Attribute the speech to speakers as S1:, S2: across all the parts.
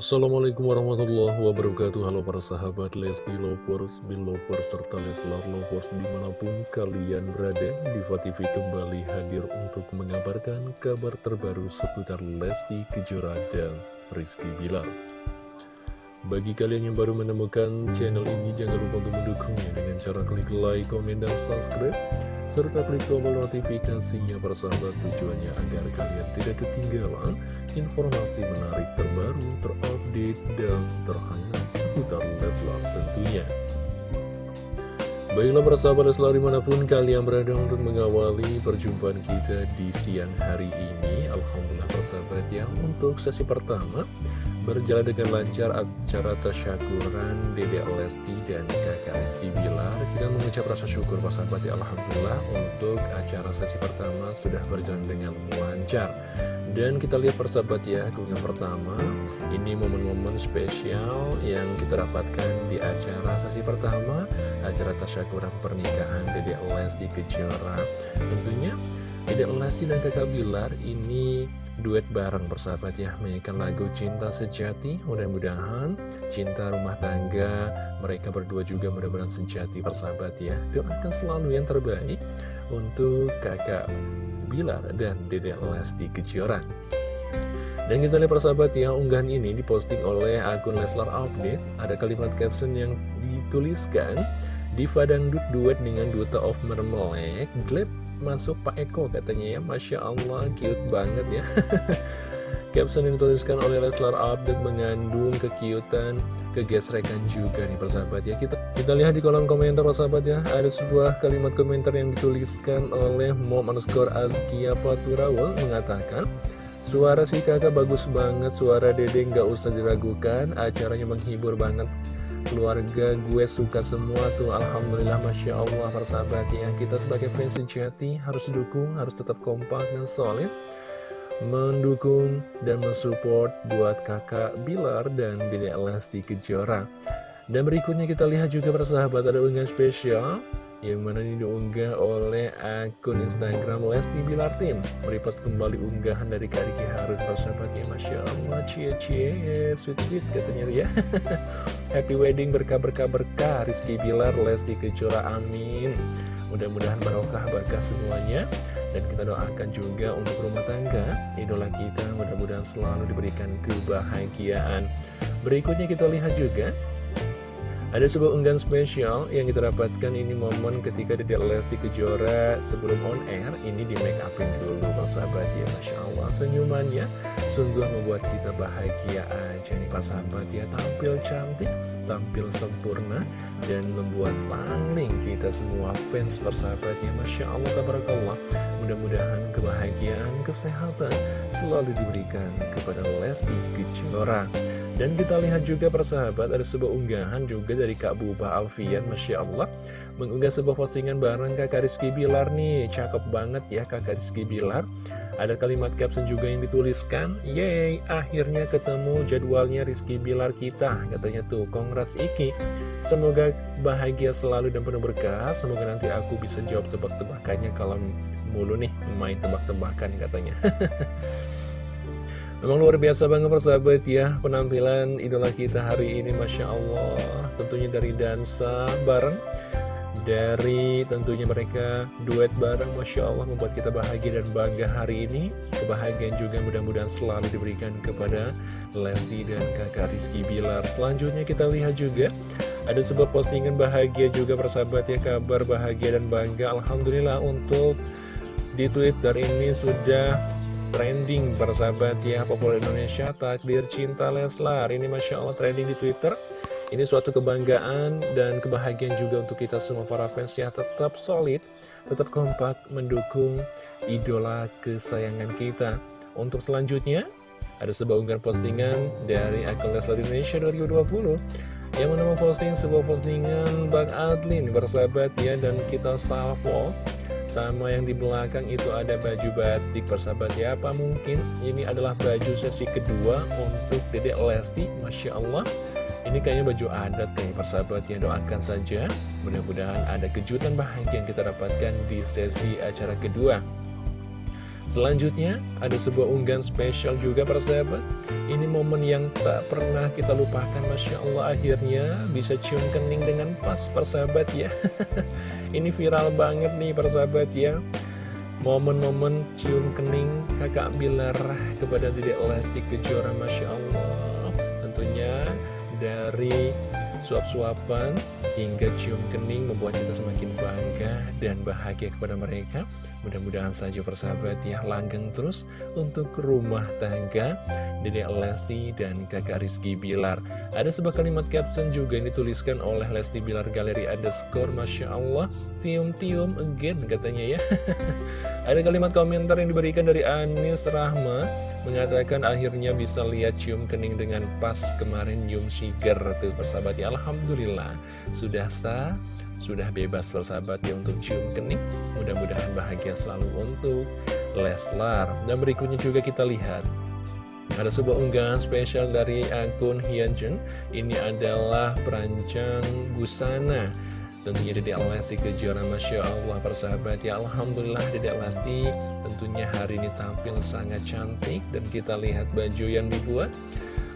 S1: Assalamualaikum warahmatullahi wabarakatuh Halo para sahabat Lesti Lovers, Belovers, serta Leslar Lovers di mana pun kalian berada Diva TV kembali hadir untuk mengabarkan kabar terbaru seputar Lesti Kejora dan Rizky Bilar bagi kalian yang baru menemukan channel ini, jangan lupa untuk mendukungnya dengan cara klik like, komen, dan subscribe. Serta klik tombol notifikasinya persahabat tujuannya agar kalian tidak ketinggalan informasi menarik terbaru, terupdate, dan terhangat seputar Leslar tentunya. Baiklah persahabat Leslar di mana pun kalian berada untuk mengawali perjumpaan kita di siang hari ini Alhamdulillah persahabat ya untuk sesi pertama Berjalan dengan lancar acara tasyakuran Dede Lesti dan kakak Rizky Bilar Kita mengucap rasa syukur sahabat ya Alhamdulillah Untuk acara sesi pertama sudah berjalan dengan lancar. Dan kita lihat persahabat ya keunggahan pertama Ini momen-momen spesial yang kita dapatkan di acara sesi pertama Acara tasyakuran pernikahan Dede Lesti Kejora. Tentunya Dede Lesti dan kakak Bilar ini duet bareng bersahabat ya Menyanyikan lagu Cinta Sejati. Mudah-mudahan cinta rumah tangga Mereka berdua juga mudah-mudahan sejati bersahabat ya. Doakan selalu yang terbaik Untuk kakak Bilar dan Dede Lesti Kejora. Dan kita lihat persahabat ya, unggahan ini diposting oleh akun Leslar Update. Ada kalimat caption yang dituliskan, Diva Dangdut duet dengan Duta of Marmalade, Gleb masuk Pak Eko katanya ya. Masya Allah cute banget ya. Caption yang dituliskan oleh Leslar Update mengandung kekiutan, kegesrekan juga nih persahabat ya. Kita, kita lihat di kolom komentar persahabat ya. Ada sebuah kalimat komentar yang dituliskan oleh mom underscore Azkia Paturawal mengatakan Suara si kakak bagus banget, suara dede nggak usah diragukan, acaranya menghibur banget keluarga gue suka semua tuh Alhamdulillah Masya Allah persahabat ya kita sebagai fans sejati harus dukung harus tetap kompak dan solid mendukung dan mensupport buat kakak Bilar dan Dede Lesti Kejora. Dan berikutnya kita lihat juga persahabat ada unggahan spesial yang mana ini diunggah oleh akun Instagram Lesti Bilar Tim. Melipat kembali unggahan dari Kak Riki Harun. Persahabat ya Masya Allah cie cie. Sweet sweet katanya ya Happy wedding berkah-berkah berkah. Rizky Bilar Lesti Kejora amin. Mudah-mudahan barokah berkah semuanya. Dan kita doakan juga untuk rumah tangga. Idola kita mudah-mudahan selalu diberikan kebahagiaan. Berikutnya kita lihat juga ada sebuah unggahan spesial yang kita dapatkan ini momen ketika di Lesti Kejora sebelum on air. Ini di make upin dulu sahabat ya Masya Allah. Senyumannya sungguh membuat kita bahagia aja nih Pak sahabat ya. Tampil cantik, tampil sempurna dan membuat paling kita semua fans persahabat ya Masya Allah tabarakallah. Mudah-mudahan kebahagiaan, kesehatan selalu diberikan kepada Lesti Kejora dan kita lihat juga persahabat ada sebuah unggahan juga dari Kak Buba Alfian Masya Allah. Mengunggah sebuah postingan bareng kakak Rizky Bilar nih. Cakep banget ya kakak Rizky Bilar. Ada kalimat caption juga yang dituliskan Yeay akhirnya ketemu jadwalnya Rizky Bilar kita. Katanya tuh Kongres Iki. Semoga bahagia selalu dan penuh berkah. Semoga nanti aku bisa jawab tebak-tebakannya Kalau mulu nih main tebak-tebakan katanya Memang luar biasa banget persahabat ya Penampilan idola kita hari ini Masya Allah. Tentunya dari dansa bareng Dari tentunya mereka duet bareng Masya Allah membuat kita bahagia dan bangga hari ini. Kebahagiaan juga mudah-mudahan selalu diberikan kepada Lesti dan kakak Rizky Bilar. Selanjutnya kita lihat juga Ada sebuah postingan bahagia juga persahabat ya Kabar bahagia dan bangga. Alhamdulillah untuk di Twitter ini sudah trending persahabat ya populer Indonesia takdir cinta Leslar. Ini Masya Allah trending di Twitter. Ini suatu kebanggaan dan kebahagiaan juga untuk kita semua para fans ya. Tetap solid tetap kompak mendukung idola kesayangan kita. Untuk selanjutnya Ada sebuah unggahan postingan dari akun Leslar Indonesia 2020 Yang menemu posting sebuah postingan Bang Adlin bersahabat ya Dan kita salvo sama yang di belakang itu ada baju batik. Persahabat ya Apa mungkin ini adalah baju sesi kedua untuk Dedek Lesti? Masya Allah. Ini kayaknya baju adat kayak persahabat ya. Doakan saja. Mudah-mudahan ada kejutan bahagia yang kita dapatkan di sesi acara kedua Selanjutnya, ada sebuah unggahan spesial juga persahabat Ini momen yang tak pernah kita lupakan Masya Allah akhirnya bisa cium kening dengan pas persahabat ya. Ini viral banget nih persahabat ya. Momen-momen cium kening kakak Bilar kepada Dedek Lesti Kejora Masya Allah. Tentunya dari suap-suapan hingga cium kening membuat kita semakin bangga dan bahagia kepada mereka. Mudah-mudahan saja persahabat ya langgeng terus untuk rumah tangga Dedek Lesti dan kakak Rizky Bilar. Ada sebuah kalimat caption juga yang dituliskan oleh Lesti Bilar Galeri underscore Masya Allah. Tium-tium again katanya ya Ada kalimat komentar yang diberikan dari Anis Rahma Mengatakan akhirnya bisa lihat cium kening dengan pas kemarin nyium sigar tuh persahabat ya. Alhamdulillah. Sudah sah sudah bebas bersahabat ya untuk cium kening. Mudah-mudahan bahagia selalu untuk Leslar. Dan berikutnya juga kita lihat. Ada sebuah unggahan spesial dari akun Hyunjin. Ini adalah perancang busana Tentunya Dedek Lesti kejuaraan Masya Allah persahabat. Ya Alhamdulillah Dedek Lesti tentunya hari ini tampil sangat cantik. Dan kita lihat baju yang dibuat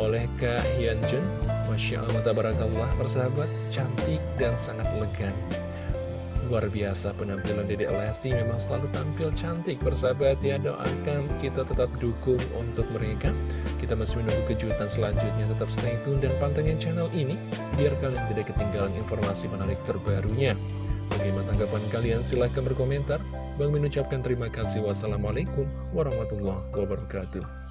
S1: oleh Kak Hyunjun Masya Allah, tabarakallah, persahabat, cantik dan sangat elegan Luar biasa penampilan Dedek Lesti memang selalu tampil cantik. Persahabat ya doakan kita tetap dukung untuk mereka. Kita masih menunggu kejutan selanjutnya. Tetap stay tune dan pantengin channel ini Biar kalian tidak ketinggalan informasi menarik terbarunya. Bagaimana tanggapan kalian? Silahkan berkomentar. Bang mengucapkan terima kasih. Wassalamualaikum warahmatullahi wabarakatuh